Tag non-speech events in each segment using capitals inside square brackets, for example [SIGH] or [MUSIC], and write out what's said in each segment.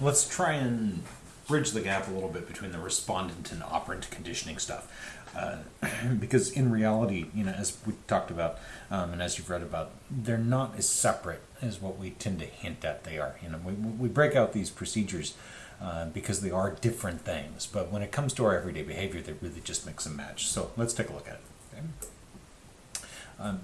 let's try and bridge the gap a little bit between the respondent and operant conditioning stuff. Uh, [CLEARS THROAT] because in reality, you know, as we talked about um, and as you've read about, they're not as separate as what we tend to hint at they are. You know, we, we break out these procedures uh, because they are different things, but when it comes to our everyday behavior, they really just mix and match. So let's take a look at it. Okay? Um,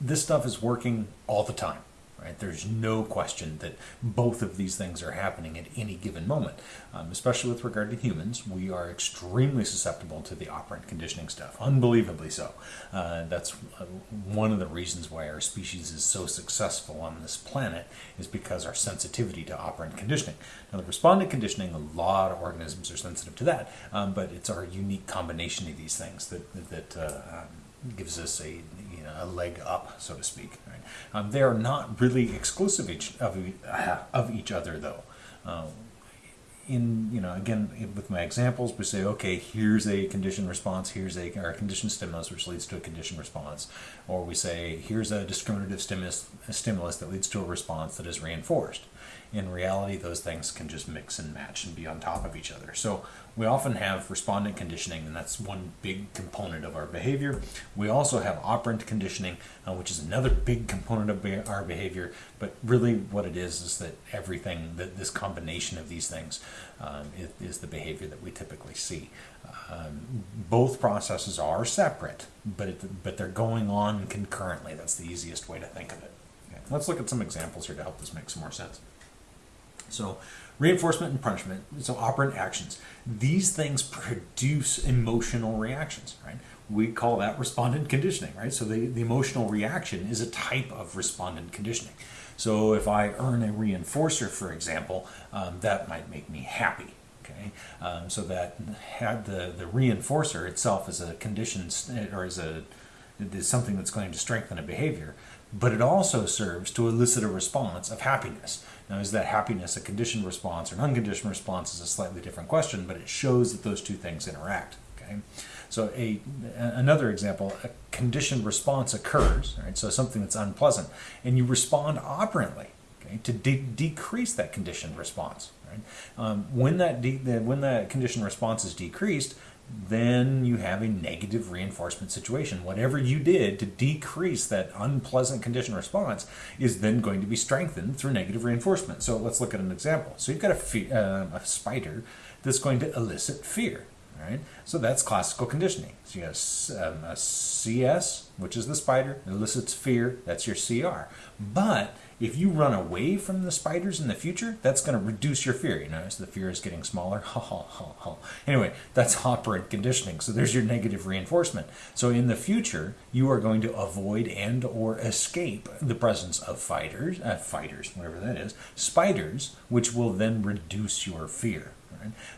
this stuff is working all the time. Right? There's no question that both of these things are happening at any given moment. Um, especially with regard to humans, we are extremely susceptible to the operant conditioning stuff, unbelievably so. Uh, that's uh, one of the reasons why our species is so successful on this planet, is because our sensitivity to operant conditioning. Now, the respondent conditioning, a lot of organisms are sensitive to that, um, but it's our unique combination of these things that, that uh, um, gives us a, you know, a leg up, so to speak. Right? Um, they are not really exclusive each, of, of each other, though. Uh, in you know again with my examples we say okay here's a condition response here's a or a condition stimulus which leads to a condition response or we say here's a discriminative stimulus a stimulus that leads to a response that is reinforced in reality those things can just mix and match and be on top of each other so we often have respondent conditioning, and that's one big component of our behavior. We also have operant conditioning, uh, which is another big component of our behavior. But really, what it is is that everything, that this combination of these things, um, is, is, the behavior that we typically see. Um, both processes are separate, but it, but they're going on concurrently. That's the easiest way to think of it. Okay. Let's look at some examples here to help this make some more sense. So, reinforcement and punishment, so operant actions, these things produce emotional reactions, right? We call that respondent conditioning, right? So, the, the emotional reaction is a type of respondent conditioning. So, if I earn a reinforcer, for example, um, that might make me happy. Okay, um, so that had the the reinforcer itself is a condition or is a is something that's going to strengthen a behavior, but it also serves to elicit a response of happiness. Now, is that happiness a conditioned response or an unconditioned response is a slightly different question, but it shows that those two things interact. Okay, so a another example, a conditioned response occurs, right? So something that's unpleasant, and you respond operantly, okay, to de- decrease that conditioned response. Right? Um, when that when that conditioned response is decreased, then you have a negative reinforcement situation. Whatever you did to decrease that unpleasant condition response is then going to be strengthened through negative reinforcement. So let's look at an example. So you've got a, uh, a spider that's going to elicit fear. Right? So that's classical conditioning. So you have um, a CS, which is the spider, elicits fear, that's your CR. But if you run away from the spiders in the future, that's going to reduce your fear. You notice the fear is getting smaller. [LAUGHS] Ha ha ha ha. Anyway, that's operant conditioning. So there's your negative reinforcement. So in the future, you are going to avoid and or escape the presence of fighters, uh, fighters, whatever that is, spiders, which will then reduce your fear.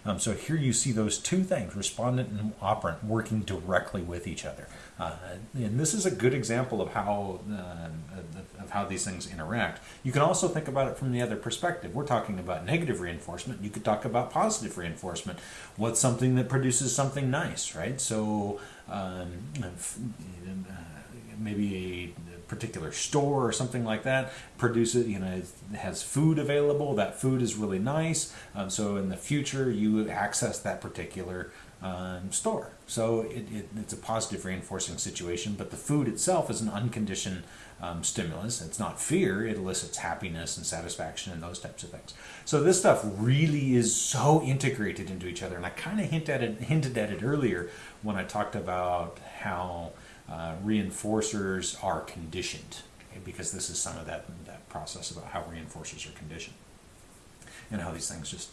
Um, so here you see those two things, respondent and operant, working directly with each other. Uh, and this is a good example of how uh, of how these things interact. You can also think about it from the other perspective. We're talking about negative reinforcement. You could talk about positive reinforcement. What's something that produces something nice, right? So um, uh, maybe a particular store or something like that produces, you know, has food available. That food is really nice. Um, so in the future, you access that particular um, store. So it, it, it's a positive reinforcing situation, but the food itself is an unconditioned um, stimulus. It's not fear, it elicits happiness and satisfaction and those types of things. So this stuff really is so integrated into each other. And I kind of hint at it, hinted at it earlier when I talked about how uh, reinforcers are conditioned, okay? because this is some of that, that process about how reinforcers are conditioned and how these things just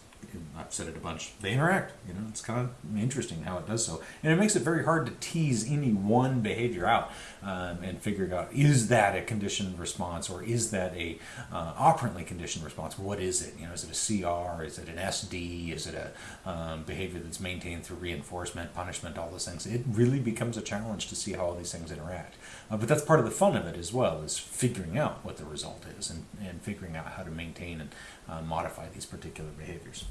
I've said it a bunch. They interact. You know, it's kind of interesting how it does so, and it makes it very hard to tease any one behavior out um, and figure out is that a conditioned response or is that a uh, operantly conditioned response? What is it? You know, is it a CR? Is it an SD? Is it a um, behavior that's maintained through reinforcement, punishment, all those things? It really becomes a challenge to see how all these things interact. Uh, but that's part of the fun of it as well, is figuring out what the result is and, and figuring out how to maintain and uh, modify these particular behaviors.